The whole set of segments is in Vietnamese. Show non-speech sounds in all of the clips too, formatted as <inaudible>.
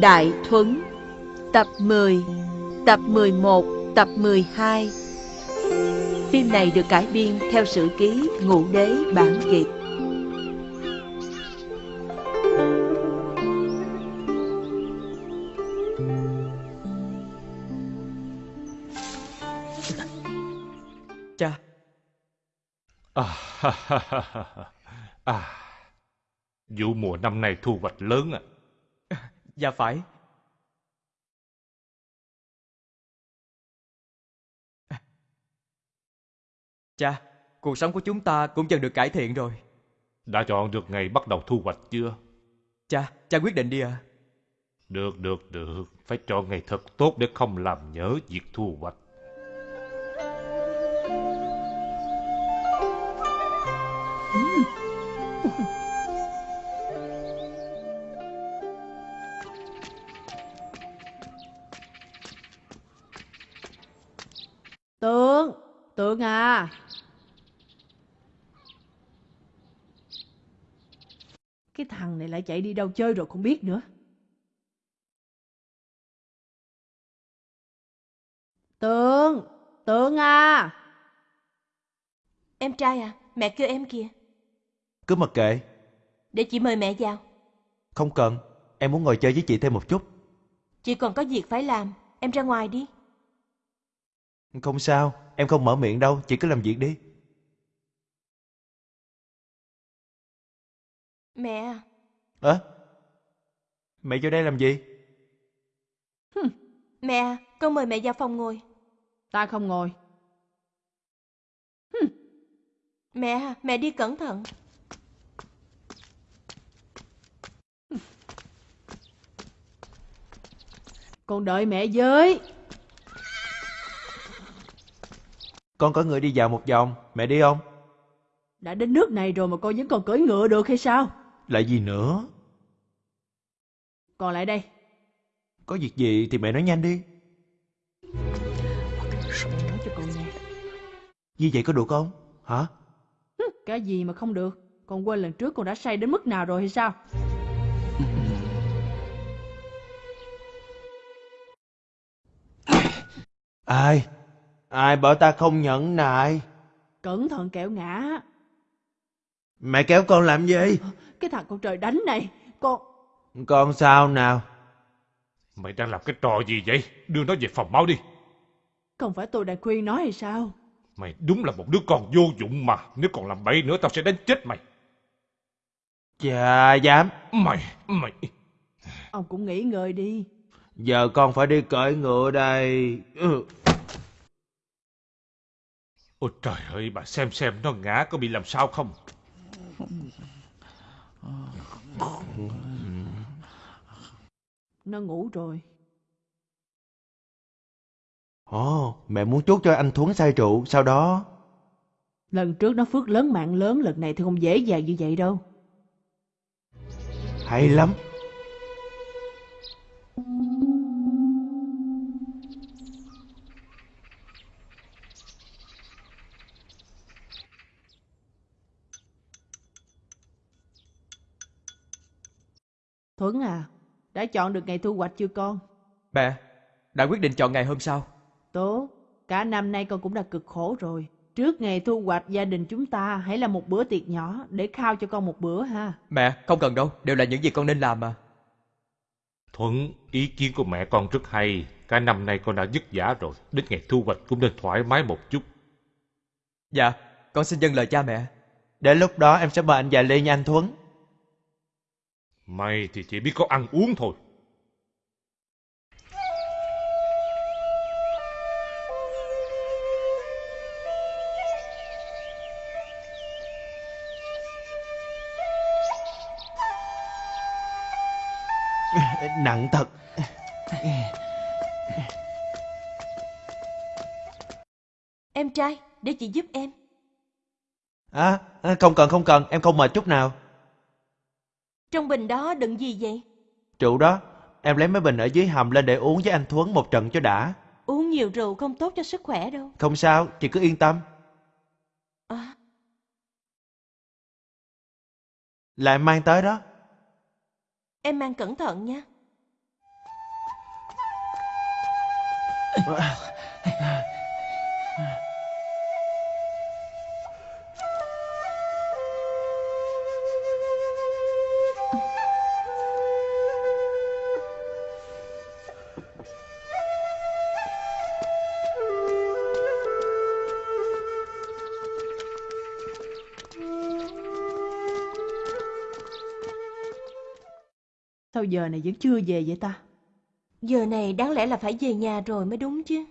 Đại Thuấn Tập 10 Tập 11 Tập 12 Phim này được cải biên theo sử ký Ngũ Đế Bản Kiệt Cha À, ha, ha, ha, ha. à, vụ mùa năm nay thu hoạch lớn à. Dạ phải <laughs> Cha Cuộc sống của chúng ta cũng dần được cải thiện rồi Đã chọn được ngày bắt đầu thu hoạch chưa? Cha, cha quyết định đi à Được, được, được. Phải chọn ngày thật tốt để không làm nhớ việc thu hoạch. Tượng, à. Cái thằng này lại chạy đi đâu chơi rồi không biết nữa. Tượng, tượng à. Em trai à, mẹ kêu em kìa. Cứ mặc kệ, Để chị mời mẹ vào. không cần. Em muốn ngồi chơi với chị thêm một chút. Chị còn có việc phải làm. Em ra ngoài đi. Không sao, em không mở miệng đâu, chị cứ làm việc đi. Mẹ à, Ơ? Mẹ vô đây làm gì? mẹ à, con mời mẹ vào phòng ngồi. Ta không ngồi. Mẹ à, mẹ đi cẩn thận. Con đợi mẹ với. Con có người đi dạo một vòng, mẹ đi không? Đã đến nước này rồi mà con vẫn còn cưỡi ngựa được hay sao? Lại gì nữa? Còn lại đây. Có việc gì thì mẹ nói nhanh đi. Nói cho con nghe. Như vậy có được không? Hả? Cái gì mà không được? Con quên lần trước con đã say đến mức nào rồi hay sao? Ai? Ai bảo ta không nhẫn nại? Cẩn thận kẹo ngã. Mẹ kéo con làm gì? Cái thằng con trời đánh này. Con... Con sao nào? Mày đang làm cái trò gì vậy? Đưa nó về phòng máu đi. Không phải tôi đã khuyên nó hay sao? Mày đúng là một đứa con vô dụng mà. Nếu còn làm bậy nữa tao sẽ đánh chết mày. Chà dám. Mày, mày... Ông cũng nghỉ ngơi đi. Giờ con phải đi cưỡi ngựa đây. Ừ. Ôi trời ơi, bà xem xem nó ngã có bị làm sao không? Nó ngủ rồi. Ồ, mẹ muốn chốt cho anh Thuấn say rượu, sau đó... Lần trước nó phước lớn mạng lớn, lần này thì không dễ dàng như vậy đâu. Hay lắm. Thuấn à, đã chọn được ngày thu hoạch chưa con? Mẹ, đã quyết định chọn ngày hôm sau Tốt, cả năm nay con cũng đã cực khổ rồi. Trước ngày thu hoạch gia đình chúng ta hãy là một bữa tiệc nhỏ để khao cho con một bữa ha. Mẹ, không cần đâu, đều là những gì con nên làm mà Thuận, ý kiến của mẹ con rất hay. Cả năm nay con đã vất vả rồi. Đến ngày thu hoạch cũng nên thoải mái một chút. Dạ, con xin dâng lời cha mẹ Đến lúc đó em sẽ mời anh già Lê nha anh Thuấn. Mày thì chỉ biết có ăn uống thôi. Nặng thật. Em trai, để chị giúp em. À, à, không cần không cần, em không mệt chút nào. Trong bình đó đựng gì vậy? Rượu đó, em lấy mấy bình ở dưới hầm lên để uống với anh Thuấn một trận cho đã. Uống nhiều rượu không tốt cho sức khỏe đâu. Không sao, chị cứ yên tâm. À. Là em mang tới đó. Em mang cẩn thận nha. Giờ này vẫn chưa về vậy ta? Giờ này đáng lẽ là phải về nhà rồi mới đúng chứ.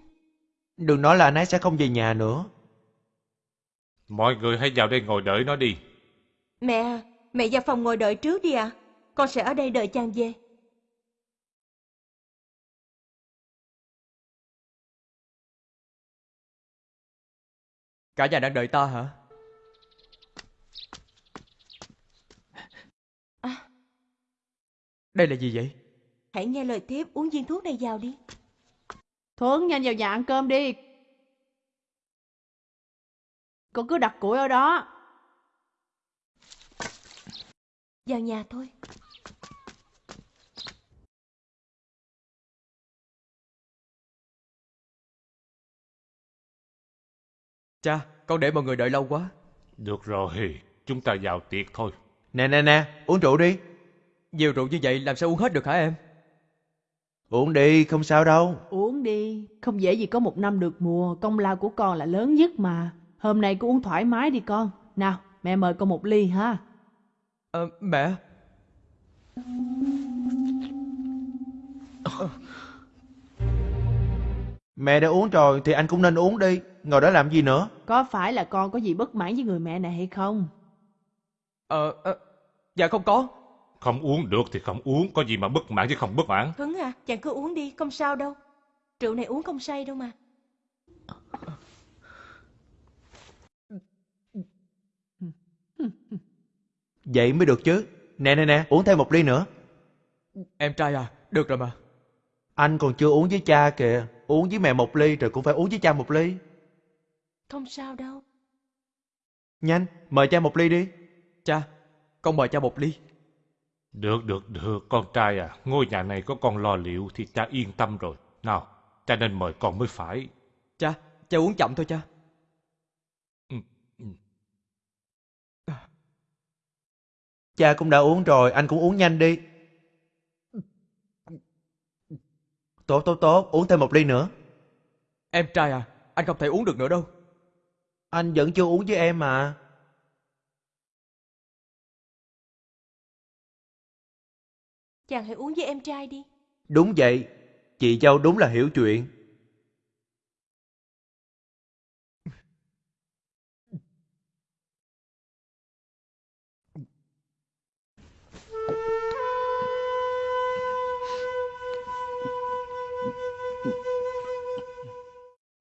Đừng nói là anh ấy sẽ không về nhà nữa. Mọi người hãy vào đây ngồi đợi nó đi. Mẹ, à, mẹ vào phòng ngồi đợi trước đi ạ. Con sẽ ở đây đợi chàng về. Cả nhà đang đợi ta hả? Đây là gì vậy? hãy nghe lời tiếp uống viên thuốc này vào đi. Thuấn nhanh vào nhà ăn cơm đi. Con cứ đặt củi ở đó. Vào nhà thôi. Cha, con để mọi người đợi lâu quá. Được rồi, chúng ta vào tiệc thôi. Nè nè nè, uống rượu đi. Nhiều rượu như vậy làm sao uống hết được hả em? Uống đi, không sao đâu. Uống đi. Không dễ gì có một năm được mùa. Công lao của con là lớn nhất mà. Hôm nay cứ uống thoải mái đi con. Nào, mẹ mời con một ly ha. Ờ, mẹ, Mẹ đã uống rồi thì anh cũng nên uống đi. Ngồi đó làm gì nữa? Có phải là con có gì bất mãn với người mẹ này hay không? ờ, ờ, dạ không có. Không uống được thì không uống, có gì mà bất mãn chứ không bất mãn. Thuấn à, chàng cứ uống đi, không sao đâu. Rượu này uống không say đâu mà. Vậy mới được chứ. Nè nè nè, uống thêm một ly nữa. Em trai à, được rồi mà. Anh còn chưa uống với cha kìa. Uống với mẹ một ly rồi cũng phải uống với cha một ly. Không sao đâu. Nhanh, mời cha một ly đi. Cha, con mời cha một ly. Được, được, được, con trai à, ngôi nhà này có con lo liệu thì cha yên tâm rồi. Nào, cha nên mời con mới phải. Cha, cha uống chậm thôi cha. Ừ, ừ. Cha cũng đã uống rồi, anh cũng uống nhanh đi. Tốt, tốt, tốt, uống thêm một ly nữa. Em trai à, anh không thể uống được nữa đâu. Anh vẫn chưa uống với em mà. Chàng hãy uống với em trai đi. Đúng vậy, chị dâu đúng là hiểu chuyện.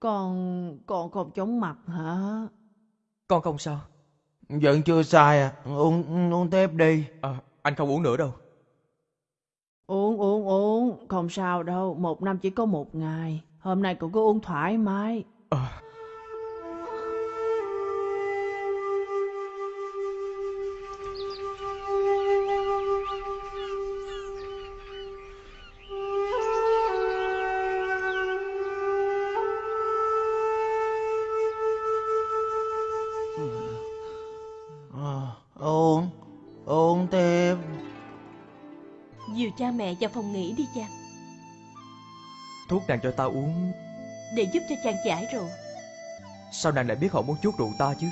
Con, con không chóng mặt hả? Con không sao. Vẫn chưa sai à, uống, uống tiếp đi. Ờ, anh không uống nữa đâu. Uống, uống, uống. Không sao đâu. Một năm chỉ có một ngày. Hôm nay cậu cứ uống thoải mái. Ờ, cha mẹ vào phòng nghỉ đi chàng. thuốc nàng cho ta uống, Để giúp cho chàng giải rượu. sao nàng lại biết họ muốn chuốt rượu ta chứ?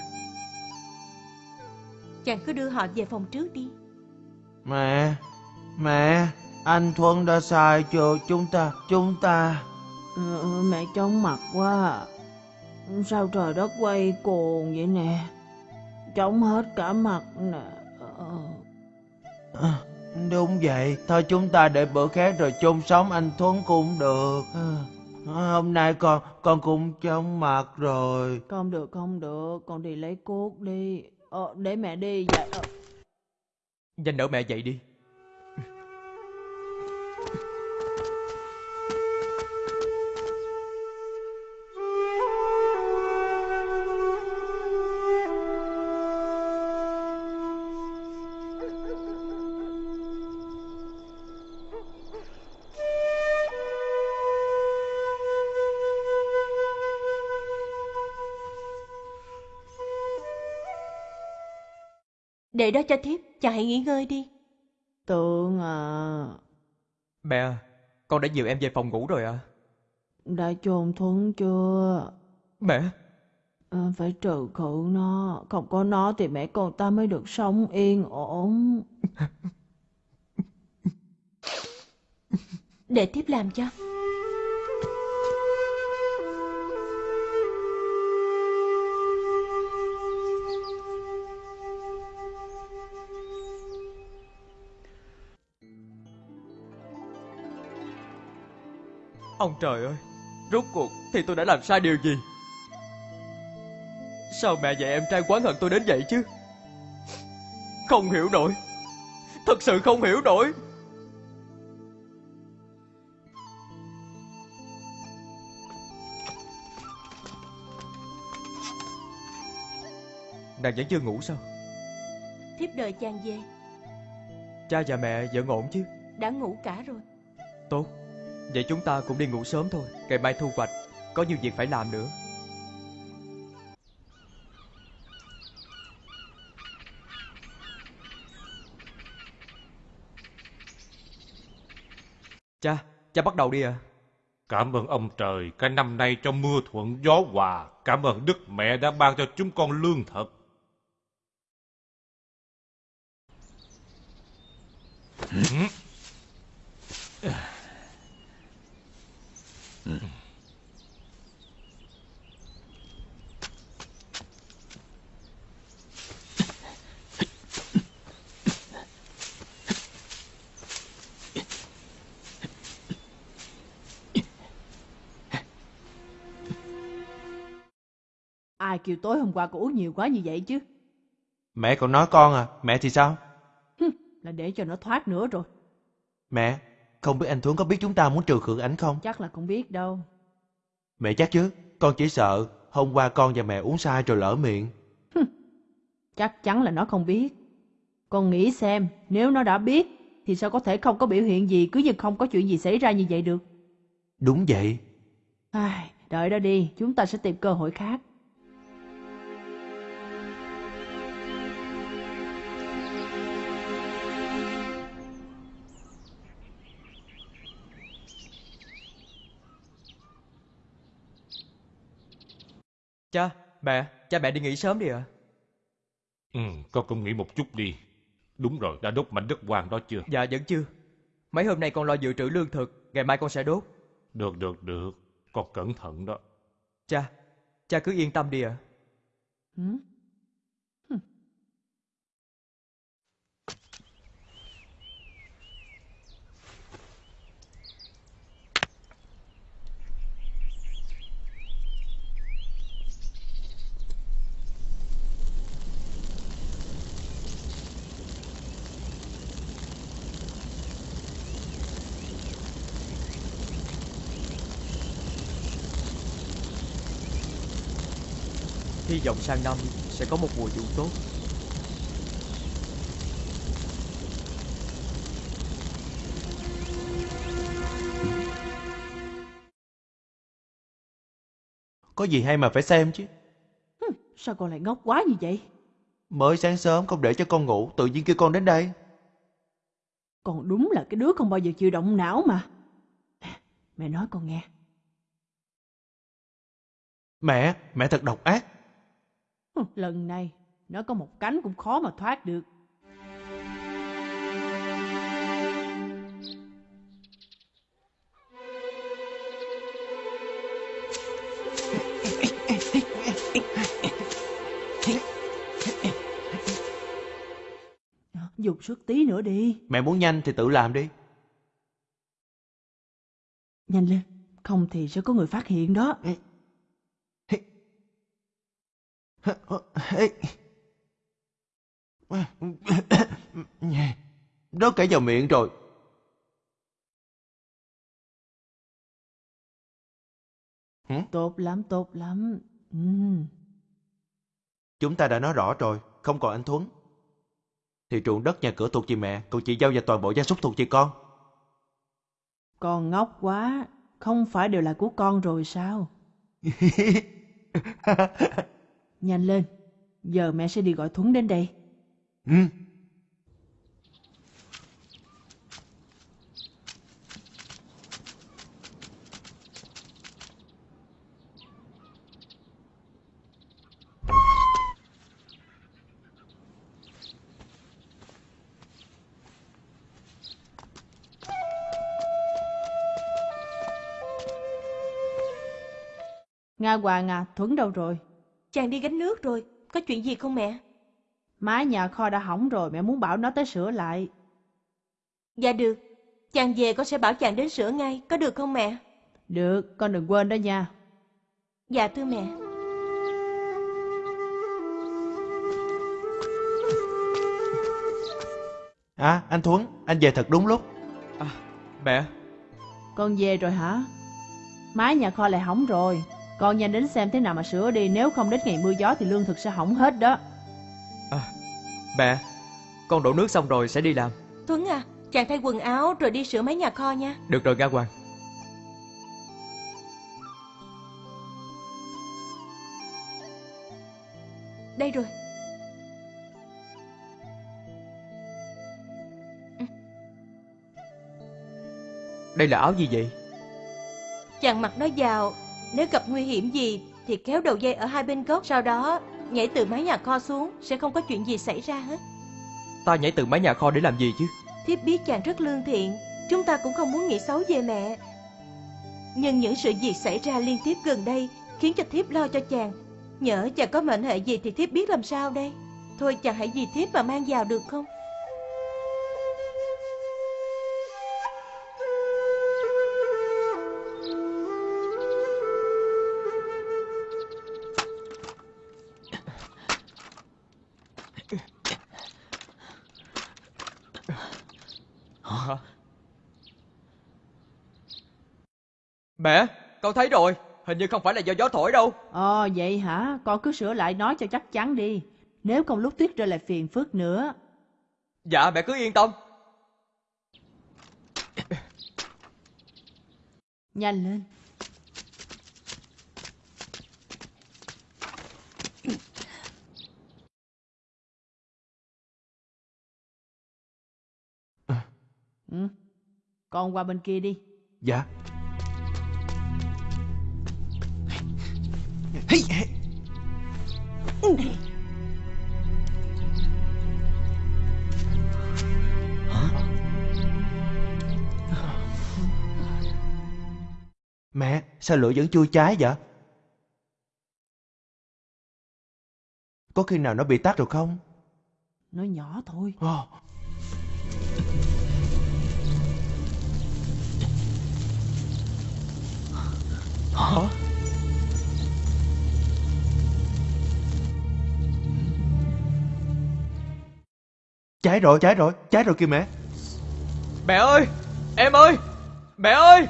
Chàng cứ đưa họ về phòng trước đi. Mẹ, mẹ, anh Thuận đã sai cho chúng ta, chúng ta. Ừ, mẹ chóng mặt quá. Sao trời đất quay cuồng vậy nè? Chóng hết cả mặt nè. Đúng vậy, thôi chúng ta để bữa khác rồi chung sống anh Thuấn cũng được. À, hôm nay con con cũng chóng mặt rồi. Không được, không được. Con đi lấy cuốc đi. Ờ, để mẹ đi. Dạ, ờ. Nhanh đỡ mẹ dậy đi. Để đó cho thiếp, chàng hãy nghỉ ngơi đi. Tượng à, Mẹ con đã dìu em về phòng ngủ rồi à? đã chôn Thuấn chưa? Mẹ, À, phải trừ khử nó, không có nó thì mẹ con ta mới được sống yên ổn. Để thiếp làm cho. Ông trời ơi, rốt cuộc thì tôi đã làm sai điều gì? Sao mẹ và em trai quán hận tôi đến vậy chứ? Không hiểu nổi, thật sự không hiểu nổi. Nàng vẫn chưa ngủ sao? Thiếp đợi chàng về. Cha và mẹ vẫn ổn chứ? Đã ngủ cả rồi. Tốt, vậy chúng ta cũng đi ngủ sớm thôi. Ngày mai thu hoạch, có nhiều việc phải làm nữa. Cha, cha bắt đầu đi à? Cảm ơn ông trời, cả năm nay cho mưa thuận gió hòa. Cảm ơn Đức Mẹ đã ban cho chúng con lương thực. Ai kêu tối hôm qua cô uống nhiều quá như vậy chứ? Mẹ còn nói con à, mẹ thì sao? Là để cho nó thoát nữa rồi. Mẹ, không biết anh Thuấn có biết chúng ta muốn trừ khử ảnh không? Chắc là không biết đâu. Mẹ chắc chứ, con chỉ sợ hôm qua con và mẹ uống sai rồi lỡ miệng. Chắc chắn là nó không biết. Con nghĩ xem, nếu nó đã biết, thì sao có thể không có biểu hiện gì cứ như không có chuyện gì xảy ra như vậy được. Đúng vậy. Ai, đợi đó đi, chúng ta sẽ tìm cơ hội khác. Cha, mẹ, cha mẹ đi nghỉ sớm đi ạ. Ừ, con cũng nghĩ một chút đi. Đúng rồi, đã đốt mảnh đất hoang đó chưa? Dạ vẫn chưa. Mấy hôm nay con lo dự trữ lương thực, ngày mai con sẽ đốt. Được, được, được. Con cẩn thận đó. Cha, cha cứ yên tâm đi ạ. Hử? Hy vọng sang năm sẽ có một mùa vụ tốt. Có gì hay mà phải xem chứ. Sao con lại ngốc quá như vậy? Mới sáng sớm không để cho con ngủ, tự nhiên kêu con đến đây. Con đúng là cái đứa không bao giờ chịu động não mà. Mẹ nói con nghe. Mẹ, mẹ thật độc ác. Lần này, nó có một cánh cũng khó mà thoát được. Dùng sức tí nữa đi. Mẹ muốn nhanh thì tự làm đi. Nhanh lên, không thì sẽ có người phát hiện đó. <laughs> Đó cả vào miệng rồi. Tốt lắm, tốt lắm. Ừm. Chúng ta đã nói rõ rồi, không còn anh Thuấn. Thì ruộng đất nhà cửa thuộc về mẹ, còn chị giao và toàn bộ gia súc thuộc về con. Con ngốc quá, không phải đều là của con rồi sao? <laughs> Nhanh lên, giờ mẹ sẽ đi gọi Thuấn đến đây. Ừ. Nga Hoàng à, Thuấn đâu rồi? Chàng đi gánh nước rồi, có chuyện gì không mẹ? Mái nhà kho đã hỏng rồi, mẹ muốn bảo nó tới sửa lại. Dạ được, chàng về con sẽ bảo chàng đến sửa ngay, có được không mẹ? Được, con đừng quên đó nha. Dạ thưa mẹ. À, anh Thuấn, anh về thật đúng lúc. Mẹ, Con về rồi hả? Mái nhà kho lại hỏng rồi. Con nhanh đến xem thế nào mà sửa đi, nếu không đến ngày mưa gió thì lương thực sẽ hỏng hết đó. mẹ, con đổ nước xong rồi sẽ đi làm. Tuấn à, chàng thay quần áo rồi đi sửa máy nhà kho nha. Được rồi Nga Hoàng. Đây rồi. Đây là áo gì vậy? Chàng mặc nó vào, nếu gặp nguy hiểm gì thì kéo đầu dây ở hai bên gốc, sau đó nhảy từ mái nhà kho xuống, sẽ không có chuyện gì xảy ra hết. Ta nhảy từ mái nhà kho để làm gì chứ? Thiếp biết chàng rất lương thiện, chúng ta cũng không muốn nghĩ xấu về mẹ. Nhưng những sự việc xảy ra liên tiếp gần đây khiến cho thiếp lo cho chàng. Nhỡ chàng có mệnh hệ gì thì thiếp biết làm sao đây. Thôi chàng hãy vì thiếp mà mang vào được không? Mẹ, con thấy rồi, hình như không phải là do gió thổi đâu. Ồ, vậy hả? Con cứ sửa lại nói cho chắc chắn đi. Nếu không lúc tuyết rơi lại phiền phức nữa. Dạ, mẹ cứ yên tâm. Nhanh lên. Ừ. Con qua bên kia đi. Dạ. Mẹ, sao lửa vẫn chưa cháy vậy? Có khi nào nó bị tắt rồi không? Nó nhỏ thôi. Ồ, Hả? Cháy rồi, cháy rồi, cháy rồi kìa mẹ. Mẹ ơi, em ơi, mẹ ơi.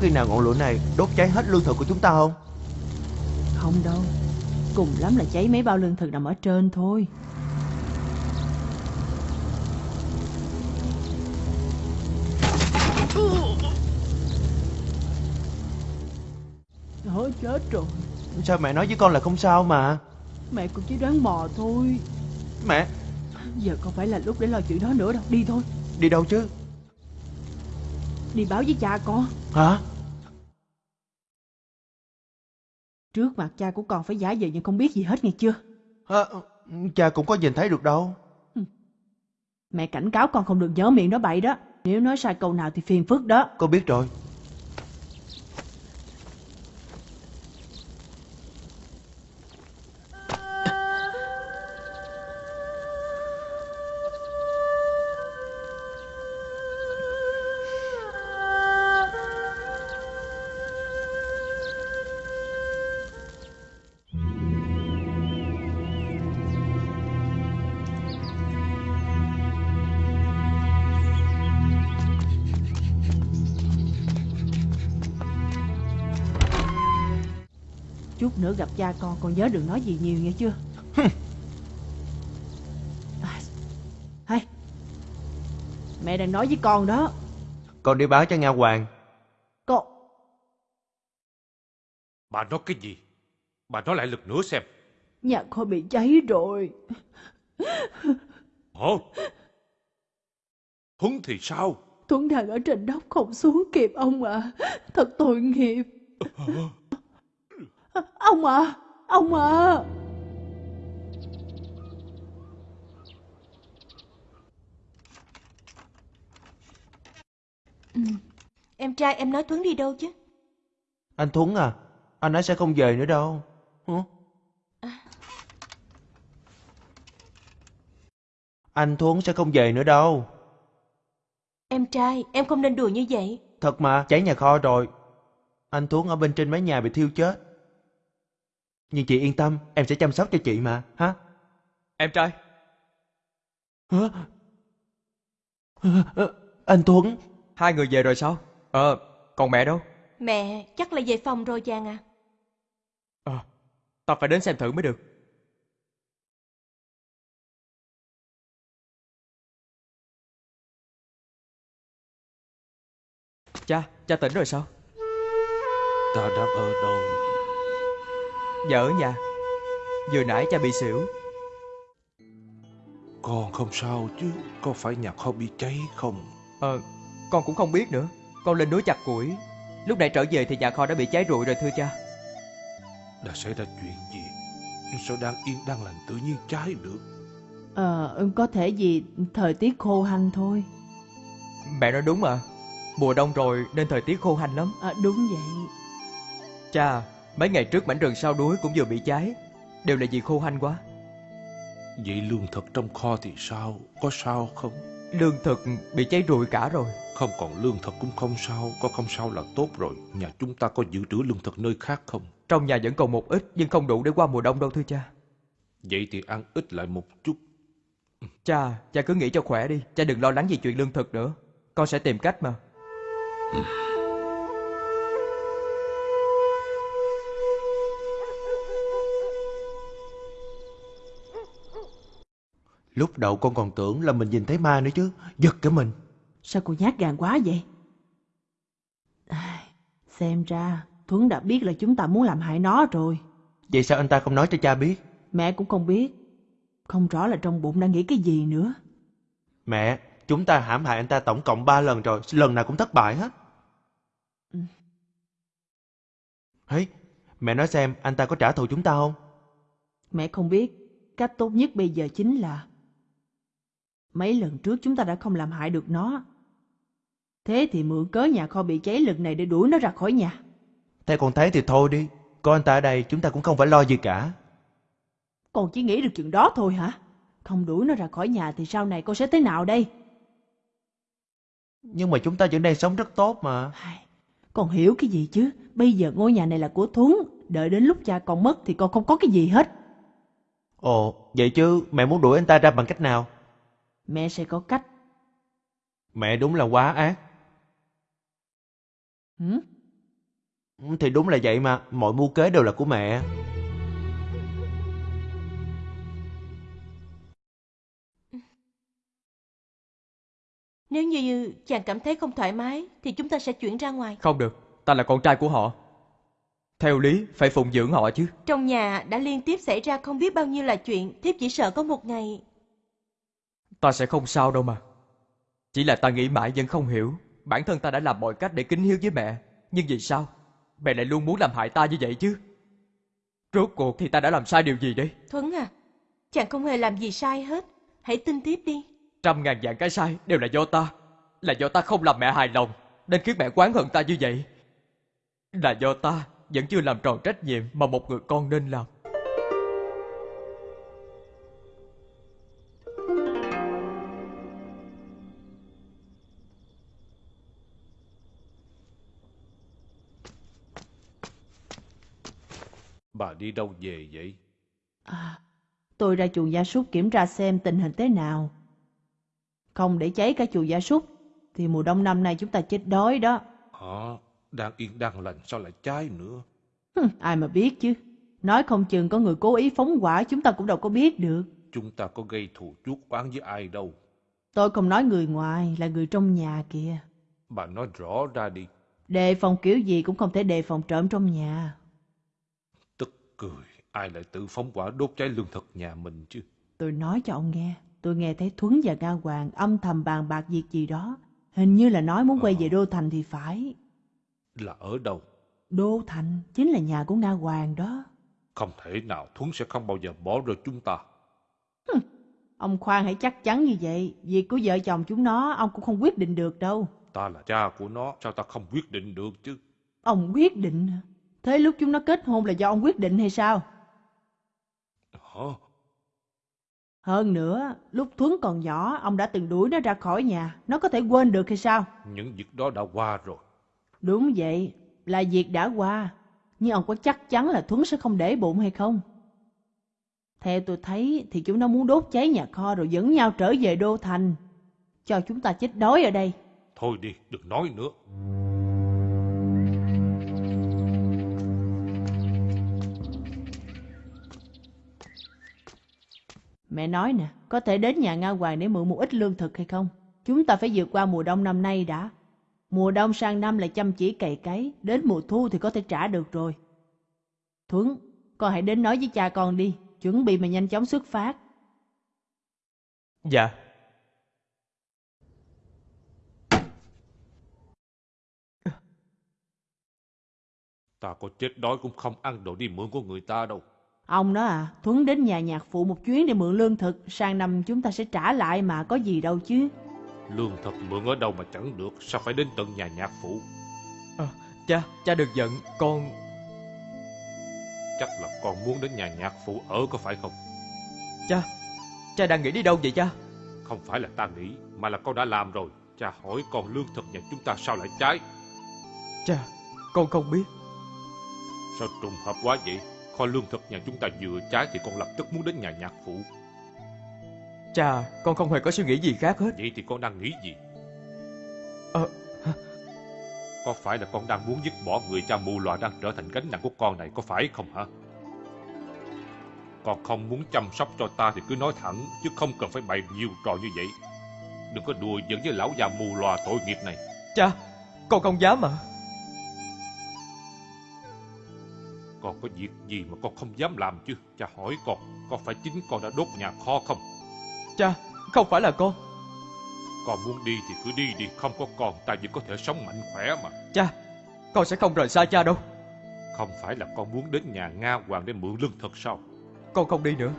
Khi nào ngọn lửa này đốt cháy hết lương thực của chúng ta không? Không đâu. Cùng lắm là cháy mấy bao lương thực nằm ở trên thôi. Thôi chết rồi. Sao mẹ nói với con là không sao mà? Mẹ cũng chỉ đoán mò thôi. Mẹ, Giờ không phải là lúc để lo chuyện đó nữa đâu. Đi thôi. đi đâu chứ? Đi báo với cha con. Hả? Trước mặt cha của con phải giả vờ như không biết gì hết nghe chưa? À, cha cũng có nhìn thấy được đâu. Mẹ cảnh cáo con không được nhớ miệng nói bậy đó. Nếu nói sai câu nào thì phiền phức đó. Con biết rồi. Gặp cha con con nhớ đừng nói gì nhiều nghe chưa à, Hay Mẹ đang nói với con đó Con đi báo cho Nga Hoàng. Con Bà nói cái gì? Bà nói lại lần nữa xem. Nhà kho bị cháy rồi Hả? Thuấn thì sao? Tuấn đang ở trên đốc không xuống kịp ông à Thật tội nghiệp Ông à Ông à Em trai em nói Tuấn đi đâu chứ? Anh Thuấn à, anh ấy sẽ không về nữa đâu. Hả? Anh Thuấn sẽ không về nữa đâu. Em trai, em không nên đùa như vậy. Thật mà, cháy nhà kho rồi. Anh Thuấn ở bên trên mái nhà bị thiêu chết. Nhưng chị yên tâm, em sẽ chăm sóc cho chị mà, hả? Em trai, Hả? Anh Thuấn, hai người về rồi sao? Ờ, còn mẹ đâu? Mẹ, chắc là về phòng rồi chàng à. Ờ, ta phải đến xem thử mới được. Cha, cha tỉnh rồi sao? Ta đang ở đâu? Dạ ở nhà. Vừa nãy cha bị xỉu. Con không sao chứ, có phải nhà kho bị cháy không? Ờ, con cũng không biết nữa. Con lên núi chặt củi. Lúc nãy trở về thì nhà kho đã bị cháy rụi rồi thưa cha. Đã xảy ra chuyện gì? Sao đang yên đang lành tự nhiên cháy được? Ờ có thể gì thời tiết khô hanh thôi Mẹ nói đúng mà. Mùa đông rồi nên thời tiết khô hanh lắm. à, Đúng vậy Cha, mấy ngày trước mảnh rừng sau đuối cũng vừa bị cháy. Đều là vì khô hanh quá. Vậy lương thực trong kho thì sao? Có sao không? Lương thực bị cháy rụi cả rồi. Không còn lương thực cũng không sao, có không sao là tốt rồi. Nhà chúng ta có dự trữ lương thực nơi khác không? Trong nhà vẫn còn một ít nhưng không đủ để qua mùa đông đâu thưa cha. Vậy thì ăn ít lại một chút. Cha, cha cứ nghĩ cho khỏe đi. Cha đừng lo lắng về chuyện lương thực nữa. Con sẽ tìm cách mà. Lúc đầu con còn tưởng là mình nhìn thấy ma nữa chứ, giật cả mình. Sao cô nhát gan quá vậy Ai, Xem ra Thuấn đã biết là chúng ta muốn làm hại nó rồi Vậy sao anh ta không nói cho cha biết? Mẹ cũng không biết Không rõ là trong bụng đang nghĩ cái gì nữa Mẹ, chúng ta hãm hại anh ta tổng cộng 3 lần rồi, lần nào cũng thất bại hết. Ừ. Hey, mẹ nói xem anh ta có trả thù chúng ta không? Mẹ không biết Cách tốt nhất bây giờ chính là Mấy lần trước chúng ta đã không làm hại được nó. Thế thì mượn cớ nhà kho bị cháy lần này để đuổi nó ra khỏi nhà. Theo con thấy thì thôi đi, có anh ta ở đây chúng ta cũng không phải lo gì cả. Con chỉ nghĩ được chuyện đó thôi hả? Không đuổi nó ra khỏi nhà thì sau này con sẽ thế nào đây? Nhưng mà chúng ta vẫn đang sống rất tốt mà. Con hiểu cái gì chứ? Bây giờ ngôi nhà này là của Thuấn Đợi đến lúc cha con mất thì con không có cái gì hết. Ồ, vậy chứ mẹ muốn đuổi anh ta ra bằng cách nào? Mẹ sẽ có cách Mẹ đúng là quá ác. Hử? Ừ, Thì đúng là vậy mà, mọi mưu kế đều là của mẹ. Nếu như chàng cảm thấy không thoải mái thì chúng ta sẽ chuyển ra ngoài. Không được, ta là con trai của họ. Theo lý, phải phụng dưỡng họ chứ. Trong nhà đã liên tiếp xảy ra không biết bao nhiêu là chuyện, thiếp chỉ sợ có một ngày. Ta sẽ không sao đâu mà. Chỉ là ta nghĩ mãi vẫn không hiểu. Bản thân ta đã làm mọi cách để kính hiếu với mẹ. Nhưng vì sao? Mẹ lại luôn muốn làm hại ta như vậy chứ. Rốt cuộc thì ta đã làm sai điều gì đây? Thuấn à, chàng không hề làm gì sai hết. Hãy tin tiếp đi. Trăm ngàn dạng cái sai đều là do ta. Là do ta không làm mẹ hài lòng. Nên khiến mẹ oán hận ta như vậy. Là do ta vẫn chưa làm tròn trách nhiệm mà một người con nên làm. Bà đi đâu về vậy? à, Tôi ra chuồng gia súc kiểm tra xem tình hình thế nào Không để cháy cả chuồng gia súc Thì mùa đông năm nay chúng ta chết đói đó Hả? Đang yên đang lành sao lại cháy nữa? Ai mà biết chứ Nói không chừng có người cố ý phóng hỏa chúng ta cũng đâu có biết được. Chúng ta có gây thù chuốc oán với ai đâu. Tôi không nói người ngoài, là người trong nhà kìa. Bà nói rõ ra đi. Đề phòng kiểu gì cũng không thể đề phòng trộm trong nhà. Cười, ai lại tự phóng quả đốt cháy lương thực nhà mình chứ. Tôi nói cho ông nghe, tôi nghe thấy Thuấn và Nga Hoàng âm thầm bàn bạc việc gì đó. Hình như là nói muốn quay về Đô Thành thì phải. Là ở đâu? Đô Thành chính là nhà của Nga Hoàng đó. Không thể nào Thuấn sẽ không bao giờ bỏ rơi chúng ta. Ông khoan hãy chắc chắn như vậy. Việc của vợ chồng chúng nó ông cũng không quyết định được đâu. Ta là cha của nó, sao ta không quyết định được chứ? Ông quyết định? Thế lúc chúng nó kết hôn là do ông quyết định hay sao? Hả? Hơn nữa, lúc Thuấn còn nhỏ, ông đã từng đuổi nó ra khỏi nhà. Nó có thể quên được hay sao? Những việc đó đã qua rồi. Đúng vậy, là việc đã qua. Nhưng ông có chắc chắn là Thuấn sẽ không để bụng hay không? Theo tôi thấy thì chúng nó muốn đốt cháy nhà kho rồi dẫn nhau trở về Đô Thành. Cho chúng ta chết đói ở đây. Thôi đi, đừng nói nữa. Mẹ nói nè, có thể đến nhà Nga Hoàng để mượn một ít lương thực hay không? Chúng ta phải vượt qua mùa đông năm nay đã. Mùa đông sang năm là chăm chỉ cày cấy, đến mùa thu thì có thể trả được rồi. Thuấn, con hãy đến nói với cha con đi, chuẩn bị mà nhanh chóng xuất phát. Dạ. Ta có chết đói cũng không ăn đồ đi mượn của người ta đâu. Ông đó à, Thuấn đến nhà nhạc phụ một chuyến để mượn lương thực, sang năm chúng ta sẽ trả lại mà có gì đâu chứ. Lương thực mượn ở đâu mà chẳng được, sao phải đến tận nhà nhạc phụ? À, cha, cha đừng giận, con... Chắc là con muốn đến nhà nhạc phụ ở có phải không? Cha, cha đang nghĩ đi đâu vậy cha? Không phải là ta nghĩ, mà là con đã làm rồi. Cha hỏi con lương thực nhà chúng ta sao lại cháy? Cha, con không biết. Sao trùng hợp quá vậy? Kho lương thực nhà chúng ta vừa cháy thì con lập tức muốn đến nhà nhạc phụ. Cha, con không hề có suy nghĩ gì khác hết. Vậy thì con đang nghĩ gì? Ờ, Có phải là con đang muốn dứt bỏ người cha mù lòa đang trở thành gánh nặng của con này có phải không hả? Con không muốn chăm sóc cho ta thì cứ nói thẳng, chứ không cần phải bày nhiều trò như vậy. Đừng có đùa giỡn với lão già mù lòa tội nghiệp này. cha, con không dám mà. Con có việc gì mà con không dám làm chứ? Cha hỏi con, có phải chính con đã đốt nhà kho không? Cha, không phải là con. Con muốn đi thì cứ đi đi, không có con ta vẫn có thể sống mạnh khỏe mà. Cha, con sẽ không rời xa cha đâu. Không phải là con muốn đến nhà Nga Hoàng để mượn lương thực sao? Con không đi nữa.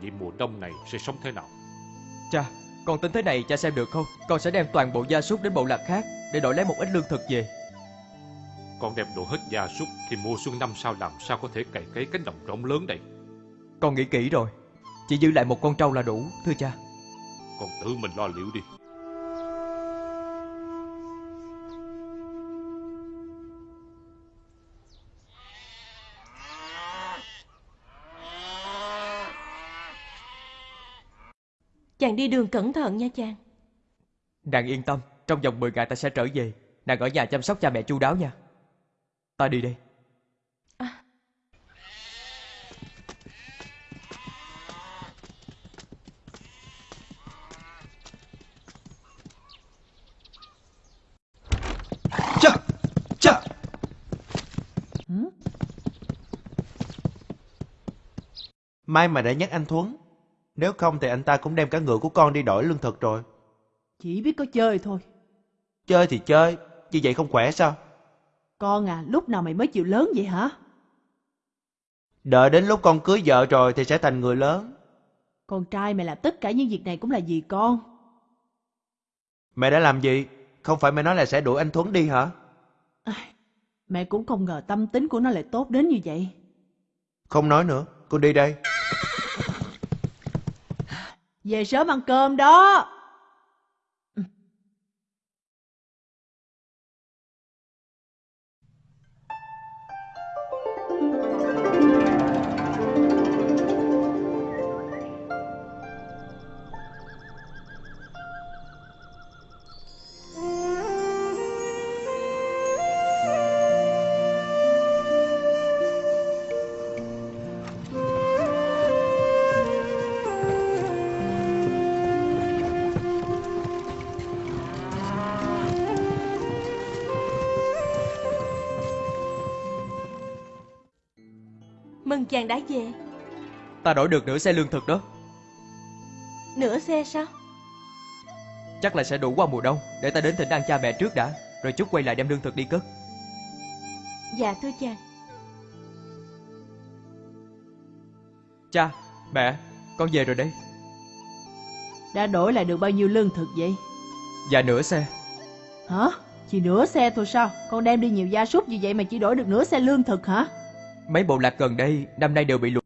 Vậy mùa đông này sẽ sống thế nào? Cha, con tính thế này cha xem được không? Con sẽ đem toàn bộ gia súc đến bộ lạc khác để đổi lấy một ít lương thực về. Con đem đồ hết gia súc thì mùa xuân năm sau làm sao có thể cày cấy cánh đồng rộng lớn đây? Con nghĩ kỹ rồi. Chỉ giữ lại một con trâu là đủ, thưa cha. Con tự mình lo liệu đi. Chàng đi đường cẩn thận nha chàng. Nàng yên tâm, trong vòng 10 ngày ta sẽ trở về. Nàng ở nhà chăm sóc cha mẹ chu đáo nha. Ta đi đây. Chà, chà. May mà đã nhắc anh Thuấn. Nếu không thì anh ta cũng đem cả ngựa của con đi đổi lương thực rồi. Chỉ biết có chơi thôi. Chơi thì chơi, như vậy không khỏe sao? Con à, lúc nào mày mới chịu lớn vậy hả? Đợi đến lúc con cưới vợ rồi thì sẽ thành người lớn. Con trai mày làm tất cả những việc này cũng là vì con. Mẹ đã làm gì? Không phải mẹ nói là sẽ đuổi anh Thuấn đi hả? Mẹ cũng không ngờ tâm tính của nó lại tốt đến như vậy. Không nói nữa, con đi đây. Về sớm ăn cơm đó. Chàng đã về. Ta đổi được nửa xe lương thực đó. Nửa xe sao? Chắc là sẽ đủ qua mùa đông. Để ta đến thỉnh ăn cha mẹ trước đã. Rồi chút quay lại đem lương thực đi cất. Dạ thưa chàng. Cha, mẹ, con về rồi đây. Đã đổi lại được bao nhiêu lương thực vậy? Dạ nửa xe. Hả? Chỉ nửa xe thôi sao? Con đem đi nhiều gia súc như vậy mà chỉ đổi được nửa xe lương thực hả? Mấy bộ lạc gần đây năm nay đều bị lụt.